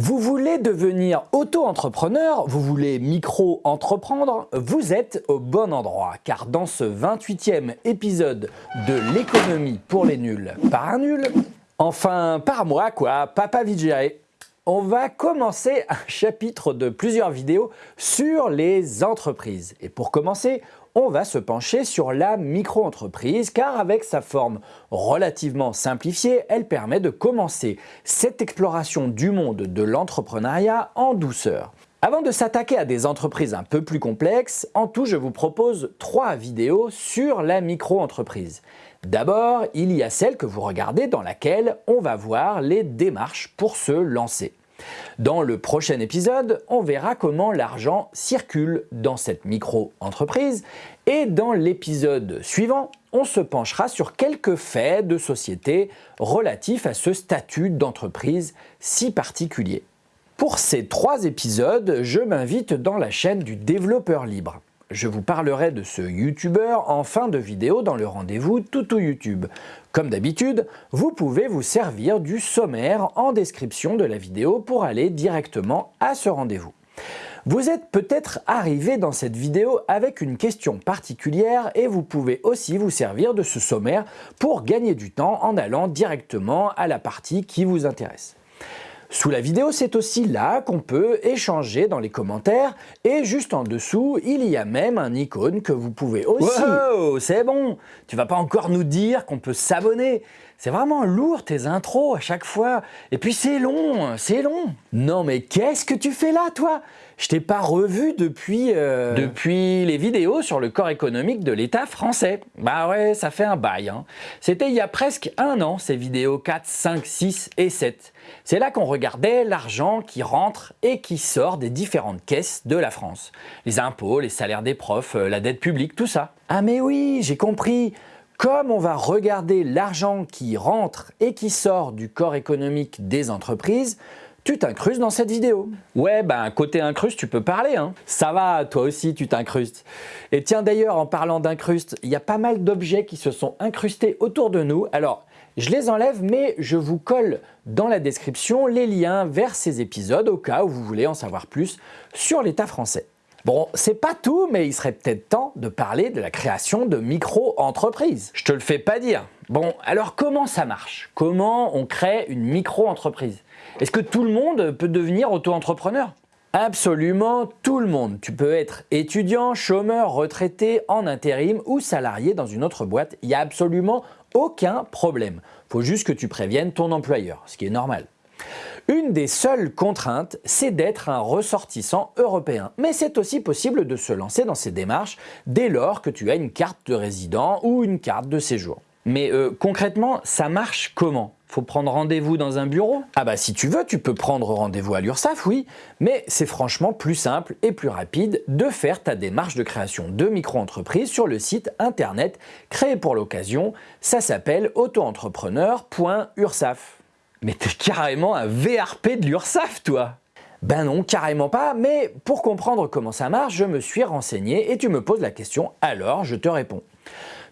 Vous voulez devenir auto-entrepreneur, vous voulez micro-entreprendre, vous êtes au bon endroit car dans ce 28e épisode de l'économie pour les nuls par un nul, enfin par moi quoi, papa Vijay, on va commencer un chapitre de plusieurs vidéos sur les entreprises. Et pour commencer, on va se pencher sur la micro-entreprise car avec sa forme relativement simplifiée, elle permet de commencer cette exploration du monde de l'entrepreneuriat en douceur. Avant de s'attaquer à des entreprises un peu plus complexes, en tout je vous propose trois vidéos sur la micro-entreprise. D'abord, il y a celle que vous regardez dans laquelle on va voir les démarches pour se lancer. Dans le prochain épisode, on verra comment l'argent circule dans cette micro-entreprise et dans l'épisode suivant, on se penchera sur quelques faits de société relatifs à ce statut d'entreprise si particulier. Pour ces trois épisodes, je m'invite dans la chaîne du développeur libre. Je vous parlerai de ce youtubeur en fin de vidéo dans le rendez-vous Toutou YouTube. Comme d'habitude, vous pouvez vous servir du sommaire en description de la vidéo pour aller directement à ce rendez-vous. Vous êtes peut-être arrivé dans cette vidéo avec une question particulière et vous pouvez aussi vous servir de ce sommaire pour gagner du temps en allant directement à la partie qui vous intéresse. Sous la vidéo, c'est aussi là qu'on peut échanger dans les commentaires et juste en dessous, il y a même un icône que vous pouvez aussi... Wow, c'est bon Tu vas pas encore nous dire qu'on peut s'abonner c'est vraiment lourd tes intros à chaque fois. Et puis c'est long, c'est long. Non mais qu'est-ce que tu fais là toi? Je t'ai pas revu depuis, euh, depuis les vidéos sur le corps économique de l'État français. Bah ouais, ça fait un bail. Hein. C'était il y a presque un an ces vidéos 4, 5, 6 et 7. C'est là qu'on regardait l'argent qui rentre et qui sort des différentes caisses de la France. Les impôts, les salaires des profs, euh, la dette publique, tout ça. Ah mais oui, j'ai compris comme on va regarder l'argent qui rentre et qui sort du corps économique des entreprises, tu t'incrustes dans cette vidéo. Ouais, ben côté incruste, tu peux parler. Hein. Ça va, toi aussi, tu t'incrustes. Et tiens d'ailleurs, en parlant d'incruste, il y a pas mal d'objets qui se sont incrustés autour de nous. Alors, je les enlève, mais je vous colle dans la description les liens vers ces épisodes au cas où vous voulez en savoir plus sur l'État français. Bon, c'est pas tout, mais il serait peut-être temps de parler de la création de micro-entreprises. Je te le fais pas dire. Bon, alors comment ça marche? Comment on crée une micro-entreprise? Est-ce que tout le monde peut devenir auto-entrepreneur? Absolument tout le monde. Tu peux être étudiant, chômeur, retraité, en intérim ou salarié dans une autre boîte. Il n'y a absolument aucun problème. Faut juste que tu préviennes ton employeur, ce qui est normal. Une des seules contraintes, c'est d'être un ressortissant européen. Mais c'est aussi possible de se lancer dans ces démarches dès lors que tu as une carte de résident ou une carte de séjour. Mais euh, concrètement, ça marche comment? Faut prendre rendez-vous dans un bureau Ah bah si tu veux, tu peux prendre rendez-vous à l'URSSAF, oui, mais c'est franchement plus simple et plus rapide de faire ta démarche de création de micro-entreprise sur le site internet créé pour l'occasion. Ça s'appelle autoentrepreneur.ursaf. Mais t'es carrément un VRP de l'URSSAF, toi Ben non, carrément pas, mais pour comprendre comment ça marche, je me suis renseigné et tu me poses la question, alors je te réponds.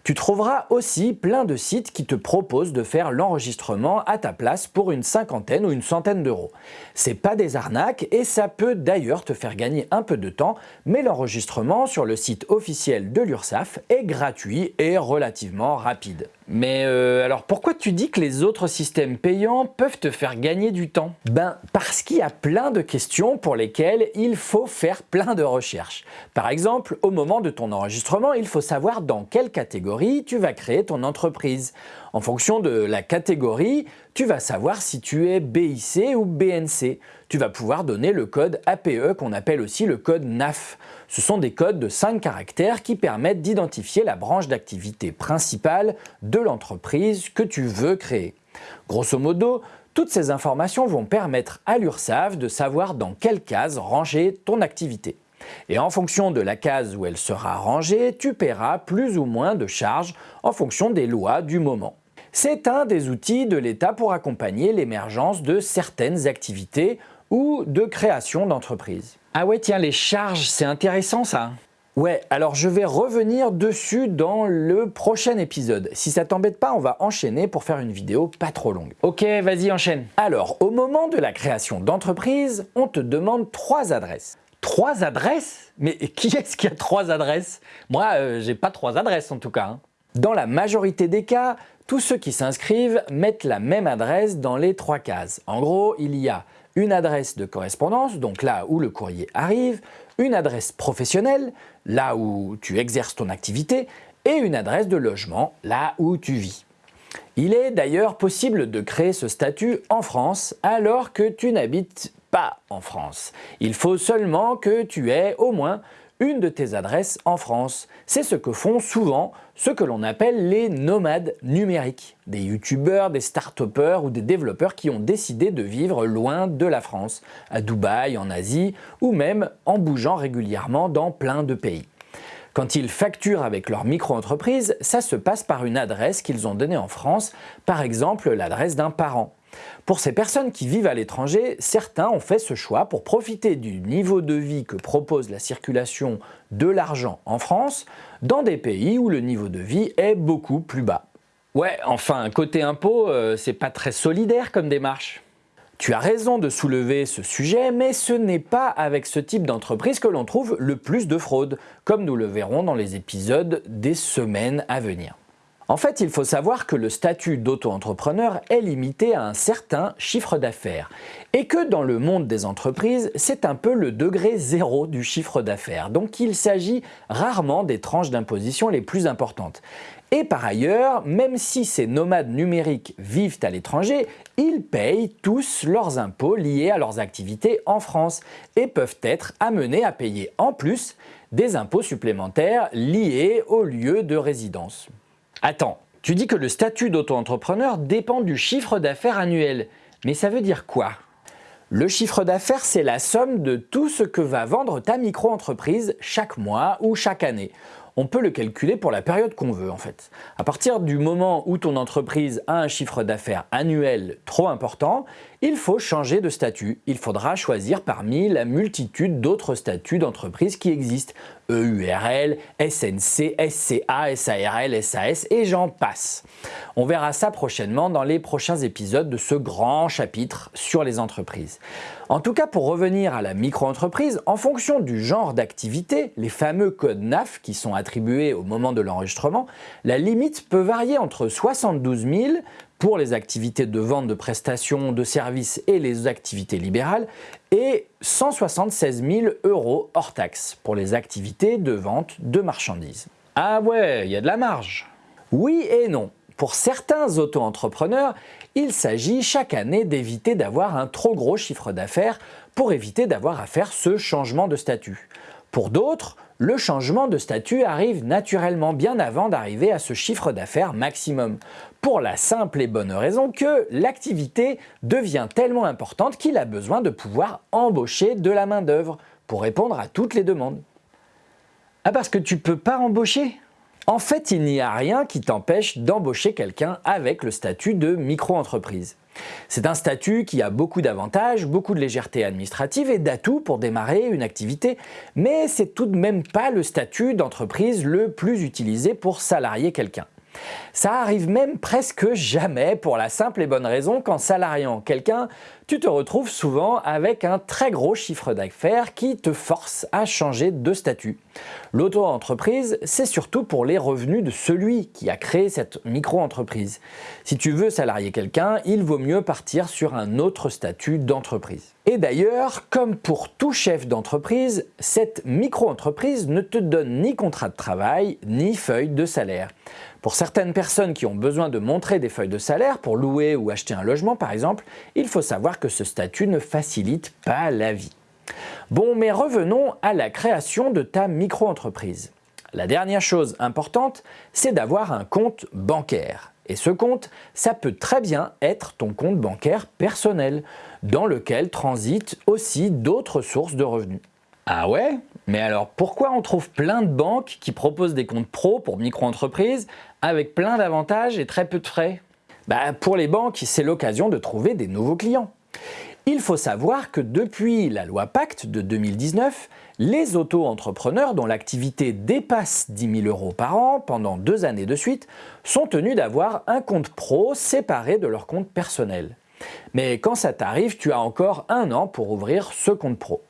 Tu trouveras aussi plein de sites qui te proposent de faire l'enregistrement à ta place pour une cinquantaine ou une centaine d'euros. C'est pas des arnaques et ça peut d'ailleurs te faire gagner un peu de temps, mais l'enregistrement sur le site officiel de l'URSSAF est gratuit et relativement rapide. Mais euh, alors pourquoi tu dis que les autres systèmes payants peuvent te faire gagner du temps? Ben parce qu'il y a plein de questions pour lesquelles il faut faire plein de recherches. Par exemple, au moment de ton enregistrement, il faut savoir dans quelle catégorie tu vas créer ton entreprise. En fonction de la catégorie, tu vas savoir si tu es BIC ou BNC. Tu vas pouvoir donner le code APE qu'on appelle aussi le code NAF. Ce sont des codes de 5 caractères qui permettent d'identifier la branche d'activité principale de l'entreprise que tu veux créer. Grosso modo, toutes ces informations vont permettre à l'URSSAF de savoir dans quelle case ranger ton activité. Et en fonction de la case où elle sera rangée, tu paieras plus ou moins de charges en fonction des lois du moment. C'est un des outils de l'État pour accompagner l'émergence de certaines activités ou de création d'entreprises. Ah ouais tiens les charges c'est intéressant ça Ouais, alors je vais revenir dessus dans le prochain épisode. Si ça t'embête pas, on va enchaîner pour faire une vidéo pas trop longue. Ok, vas-y, enchaîne. Alors, au moment de la création d'entreprise, on te demande trois adresses. Trois adresses? Mais qui est-ce qui a trois adresses? Moi, euh, j'ai pas trois adresses en tout cas. Hein. Dans la majorité des cas, tous ceux qui s'inscrivent mettent la même adresse dans les trois cases. En gros, il y a une adresse de correspondance, donc là où le courrier arrive, une adresse professionnelle, là où tu exerces ton activité, et une adresse de logement, là où tu vis. Il est d'ailleurs possible de créer ce statut en France alors que tu n'habites pas en France. Il faut seulement que tu aies au moins une de tes adresses en France. C'est ce que font souvent ce que l'on appelle les nomades numériques, des youtubeurs, des start ou des développeurs qui ont décidé de vivre loin de la France, à Dubaï, en Asie ou même en bougeant régulièrement dans plein de pays. Quand ils facturent avec leur micro-entreprise, ça se passe par une adresse qu'ils ont donnée en France, par exemple l'adresse d'un parent. Pour ces personnes qui vivent à l'étranger, certains ont fait ce choix pour profiter du niveau de vie que propose la circulation de l'argent en France dans des pays où le niveau de vie est beaucoup plus bas. Ouais, enfin, côté impôt, euh, c'est pas très solidaire comme démarche. Tu as raison de soulever ce sujet, mais ce n'est pas avec ce type d'entreprise que l'on trouve le plus de fraude, comme nous le verrons dans les épisodes des semaines à venir. En fait, il faut savoir que le statut d'auto-entrepreneur est limité à un certain chiffre d'affaires et que dans le monde des entreprises, c'est un peu le degré zéro du chiffre d'affaires. Donc il s'agit rarement des tranches d'imposition les plus importantes. Et par ailleurs, même si ces nomades numériques vivent à l'étranger, ils payent tous leurs impôts liés à leurs activités en France et peuvent être amenés à payer en plus des impôts supplémentaires liés au lieu de résidence. Attends, tu dis que le statut d'auto-entrepreneur dépend du chiffre d'affaires annuel. Mais ça veut dire quoi? Le chiffre d'affaires, c'est la somme de tout ce que va vendre ta micro-entreprise chaque mois ou chaque année on peut le calculer pour la période qu'on veut en fait. À partir du moment où ton entreprise a un chiffre d'affaires annuel trop important, il faut changer de statut. Il faudra choisir parmi la multitude d'autres statuts d'entreprise qui existent. EURL, SNC, SCA, SARL, SAS et j'en passe. On verra ça prochainement dans les prochains épisodes de ce grand chapitre sur les entreprises. En tout cas, pour revenir à la micro-entreprise, en fonction du genre d'activité, les fameux codes NAF qui sont attribués au moment de l'enregistrement, la limite peut varier entre 72 000 pour les activités de vente de prestations, de services et les activités libérales et 176 000 euros hors taxe pour les activités de vente de marchandises. Ah ouais, il y a de la marge Oui et non. Pour certains auto-entrepreneurs, il s'agit chaque année d'éviter d'avoir un trop gros chiffre d'affaires pour éviter d'avoir à faire ce changement de statut. Pour d'autres, le changement de statut arrive naturellement bien avant d'arriver à ce chiffre d'affaires maximum, pour la simple et bonne raison que l'activité devient tellement importante qu'il a besoin de pouvoir embaucher de la main d'œuvre pour répondre à toutes les demandes. Ah parce que tu peux pas embaucher? En fait, il n'y a rien qui t'empêche d'embaucher quelqu'un avec le statut de micro-entreprise. C'est un statut qui a beaucoup d'avantages, beaucoup de légèreté administrative et d'atouts pour démarrer une activité, mais c'est tout de même pas le statut d'entreprise le plus utilisé pour salarier quelqu'un. Ça arrive même presque jamais pour la simple et bonne raison qu'en salariant quelqu'un, tu te retrouves souvent avec un très gros chiffre d'affaires qui te force à changer de statut. L'auto-entreprise, c'est surtout pour les revenus de celui qui a créé cette micro-entreprise. Si tu veux salarier quelqu'un, il vaut mieux partir sur un autre statut d'entreprise. Et d'ailleurs, comme pour tout chef d'entreprise, cette micro-entreprise ne te donne ni contrat de travail, ni feuille de salaire. Pour certaines personnes qui ont besoin de montrer des feuilles de salaire pour louer ou acheter un logement par exemple, il faut savoir que ce statut ne facilite pas la vie. Bon, mais revenons à la création de ta micro-entreprise. La dernière chose importante, c'est d'avoir un compte bancaire. Et ce compte, ça peut très bien être ton compte bancaire personnel, dans lequel transitent aussi d'autres sources de revenus. Ah ouais? Mais alors pourquoi on trouve plein de banques qui proposent des comptes pro pour micro-entreprises avec plein d'avantages et très peu de frais? Bah, Pour les banques, c'est l'occasion de trouver des nouveaux clients. Il faut savoir que depuis la loi Pacte de 2019, les auto-entrepreneurs dont l'activité dépasse 10 000 euros par an pendant deux années de suite sont tenus d'avoir un compte pro séparé de leur compte personnel. Mais quand ça t'arrive, tu as encore un an pour ouvrir ce compte pro.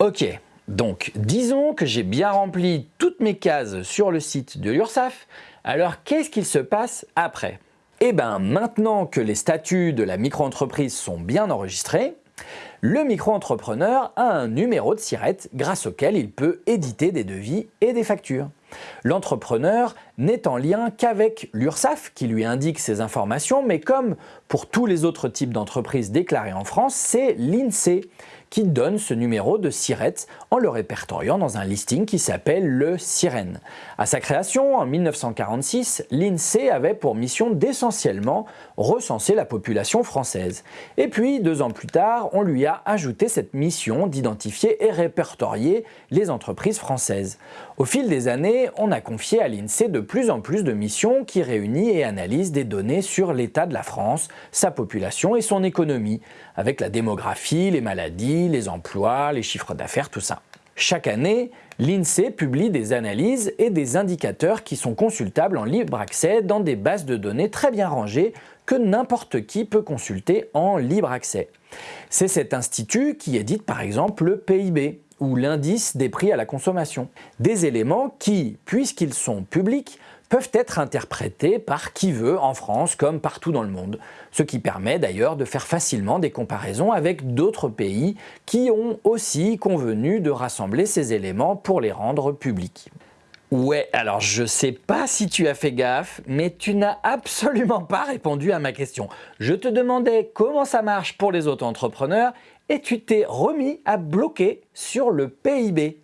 Ok, donc disons que j'ai bien rempli toutes mes cases sur le site de l'URSSAF, alors qu'est-ce qu'il se passe après? Eh bien maintenant que les statuts de la micro-entreprise sont bien enregistrés, le micro-entrepreneur a un numéro de SIRET grâce auquel il peut éditer des devis et des factures. L'entrepreneur n'est en lien qu'avec l'URSSAF qui lui indique ces informations, mais comme pour tous les autres types d'entreprises déclarées en France, c'est l'INSEE qui donne ce numéro de SIRET en le répertoriant dans un listing qui s'appelle le SIREN. À sa création, en 1946, l'INSEE avait pour mission d'essentiellement recenser la population française. Et puis, deux ans plus tard, on lui a ajouté cette mission d'identifier et répertorier les entreprises françaises. Au fil des années, on a confié à l'INSEE de plus en plus de missions qui réunissent et analysent des données sur l'état de la France, sa population et son économie, avec la démographie, les maladies, les emplois, les chiffres d'affaires, tout ça. Chaque année, l'INSEE publie des analyses et des indicateurs qui sont consultables en libre accès dans des bases de données très bien rangées que n'importe qui peut consulter en libre accès. C'est cet institut qui édite par exemple le PIB, ou l'indice des prix à la consommation. Des éléments qui, puisqu'ils sont publics, peuvent être interprétés par qui veut en France comme partout dans le monde, ce qui permet d'ailleurs de faire facilement des comparaisons avec d'autres pays qui ont aussi convenu de rassembler ces éléments pour les rendre publics. Ouais, alors je sais pas si tu as fait gaffe, mais tu n'as absolument pas répondu à ma question. Je te demandais comment ça marche pour les auto-entrepreneurs et tu t'es remis à bloquer sur le PIB.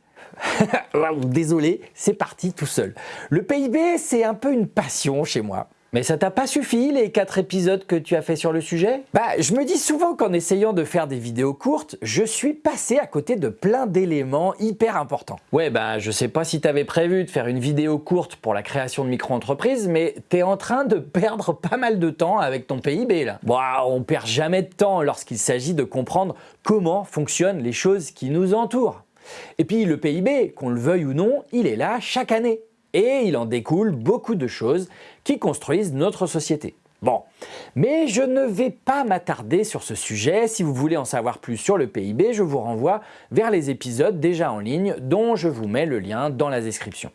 Désolé, c'est parti tout seul. Le PIB, c'est un peu une passion chez moi. Mais ça t'a pas suffi les 4 épisodes que tu as fait sur le sujet? Bah je me dis souvent qu'en essayant de faire des vidéos courtes, je suis passé à côté de plein d'éléments hyper importants. Ouais bah je sais pas si t'avais prévu de faire une vidéo courte pour la création de micro-entreprise, mais t'es en train de perdre pas mal de temps avec ton PIB là. Bon, on perd jamais de temps lorsqu'il s'agit de comprendre comment fonctionnent les choses qui nous entourent. Et puis le PIB, qu'on le veuille ou non, il est là chaque année. Et il en découle beaucoup de choses qui construisent notre société. Bon, mais je ne vais pas m'attarder sur ce sujet. Si vous voulez en savoir plus sur le PIB, je vous renvoie vers les épisodes déjà en ligne dont je vous mets le lien dans la description.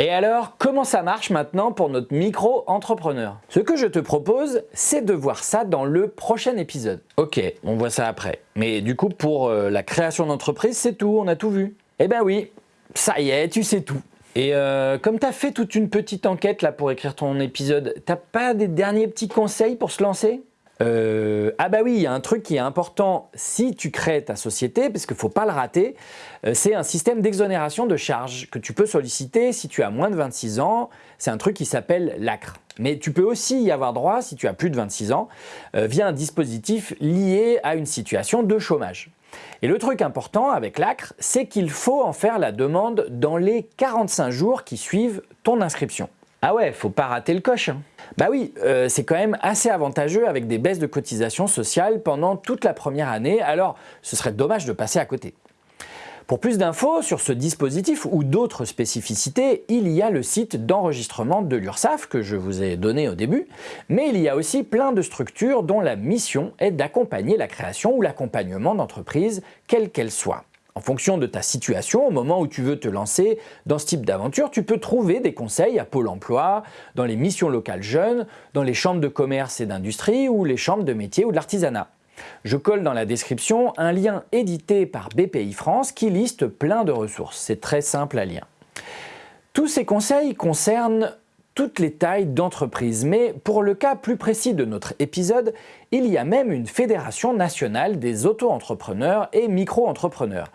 Et alors, comment ça marche maintenant pour notre micro-entrepreneur? Ce que je te propose, c'est de voir ça dans le prochain épisode. Ok, on voit ça après. Mais du coup, pour euh, la création d'entreprise, c'est tout, on a tout vu. Eh ben oui, ça y est, tu sais tout. Et euh, comme tu as fait toute une petite enquête là pour écrire ton épisode, t'as pas des derniers petits conseils pour se lancer? Euh, ah bah oui, il y a un truc qui est important si tu crées ta société, parce qu'il ne faut pas le rater, euh, c'est un système d'exonération de charges que tu peux solliciter si tu as moins de 26 ans. C'est un truc qui s'appelle l'ACRE. Mais tu peux aussi y avoir droit, si tu as plus de 26 ans, euh, via un dispositif lié à une situation de chômage. Et le truc important avec l'ACRE, c'est qu'il faut en faire la demande dans les 45 jours qui suivent ton inscription. Ah ouais, faut pas rater le coche. Hein. Bah oui, euh, c'est quand même assez avantageux avec des baisses de cotisations sociales pendant toute la première année, alors ce serait dommage de passer à côté. Pour plus d'infos sur ce dispositif ou d'autres spécificités, il y a le site d'enregistrement de l'URSSAF que je vous ai donné au début, mais il y a aussi plein de structures dont la mission est d'accompagner la création ou l'accompagnement d'entreprises, quelle qu'elle soit. En fonction de ta situation, au moment où tu veux te lancer dans ce type d'aventure, tu peux trouver des conseils à Pôle emploi, dans les missions locales jeunes, dans les chambres de commerce et d'industrie ou les chambres de métier ou de l'artisanat. Je colle dans la description un lien édité par BPI France qui liste plein de ressources. C'est très simple à lire. Tous ces conseils concernent toutes les tailles d'entreprise. Mais pour le cas plus précis de notre épisode, il y a même une fédération nationale des auto-entrepreneurs et micro-entrepreneurs.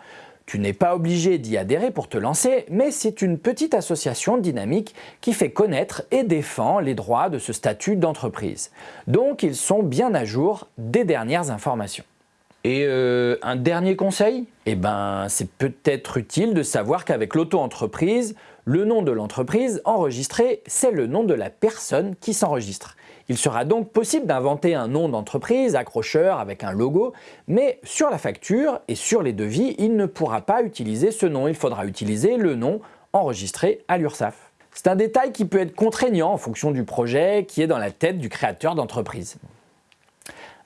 Tu n'es pas obligé d'y adhérer pour te lancer, mais c'est une petite association dynamique qui fait connaître et défend les droits de ce statut d'entreprise. Donc ils sont bien à jour des dernières informations. Et euh, un dernier conseil? Eh ben, c'est peut-être utile de savoir qu'avec l'auto-entreprise, le nom de l'entreprise enregistré, c'est le nom de la personne qui s'enregistre. Il sera donc possible d'inventer un nom d'entreprise accrocheur avec un logo, mais sur la facture et sur les devis, il ne pourra pas utiliser ce nom. Il faudra utiliser le nom enregistré à l'URSSAF. C'est un détail qui peut être contraignant en fonction du projet qui est dans la tête du créateur d'entreprise.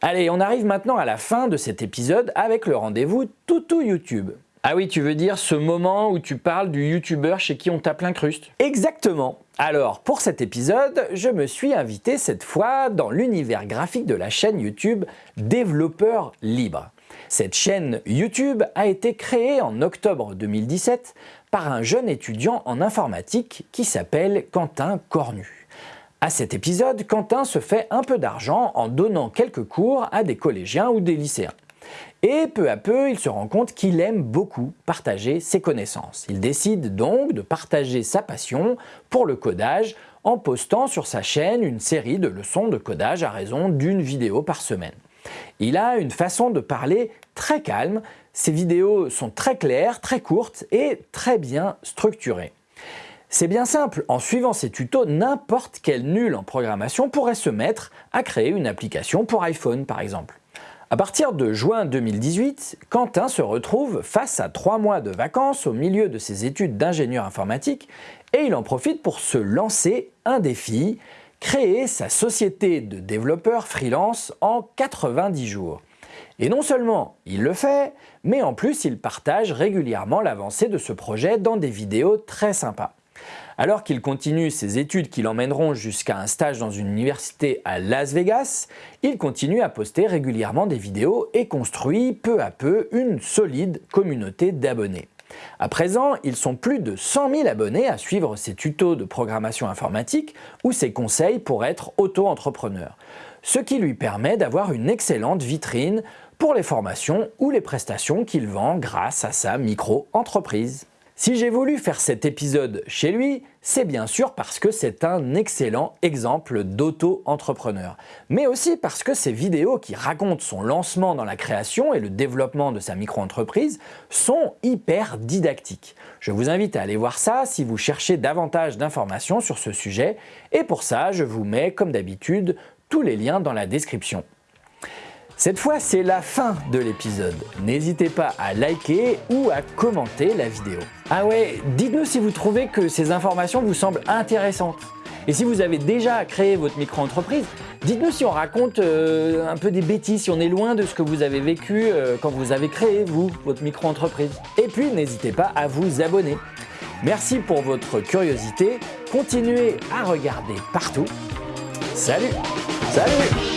Allez, on arrive maintenant à la fin de cet épisode avec le rendez-vous Toutou YouTube. Ah oui, tu veux dire ce moment où tu parles du youtubeur chez qui on tape l'incruste? Exactement Alors, pour cet épisode, je me suis invité cette fois dans l'univers graphique de la chaîne YouTube Développeur Libre. Cette chaîne YouTube a été créée en octobre 2017 par un jeune étudiant en informatique qui s'appelle Quentin Cornu. À cet épisode, Quentin se fait un peu d'argent en donnant quelques cours à des collégiens ou des lycéens. Et peu à peu, il se rend compte qu'il aime beaucoup partager ses connaissances. Il décide donc de partager sa passion pour le codage en postant sur sa chaîne une série de leçons de codage à raison d'une vidéo par semaine. Il a une façon de parler très calme, ses vidéos sont très claires, très courtes et très bien structurées. C'est bien simple, en suivant ces tutos, n'importe quel nul en programmation pourrait se mettre à créer une application pour iPhone par exemple. À partir de juin 2018, Quentin se retrouve face à trois mois de vacances au milieu de ses études d'ingénieur informatique et il en profite pour se lancer un défi, créer sa société de développeur freelance en 90 jours. Et non seulement il le fait, mais en plus il partage régulièrement l'avancée de ce projet dans des vidéos très sympas. Alors qu'il continue ses études qui l'emmèneront jusqu'à un stage dans une université à Las Vegas, il continue à poster régulièrement des vidéos et construit peu à peu une solide communauté d'abonnés. À présent, ils sont plus de 100 000 abonnés à suivre ses tutos de programmation informatique ou ses conseils pour être auto-entrepreneur, ce qui lui permet d'avoir une excellente vitrine pour les formations ou les prestations qu'il vend grâce à sa micro-entreprise. Si j'ai voulu faire cet épisode chez lui, c'est bien sûr parce que c'est un excellent exemple d'auto-entrepreneur, mais aussi parce que ses vidéos qui racontent son lancement dans la création et le développement de sa micro-entreprise sont hyper didactiques. Je vous invite à aller voir ça si vous cherchez davantage d'informations sur ce sujet, et pour ça je vous mets comme d'habitude tous les liens dans la description. Cette fois, c'est la fin de l'épisode. N'hésitez pas à liker ou à commenter la vidéo. Ah ouais, dites-nous si vous trouvez que ces informations vous semblent intéressantes. Et si vous avez déjà créé votre micro-entreprise, dites-nous si on raconte euh, un peu des bêtises, si on est loin de ce que vous avez vécu euh, quand vous avez créé, vous, votre micro-entreprise. Et puis, n'hésitez pas à vous abonner. Merci pour votre curiosité. Continuez à regarder partout. Salut Salut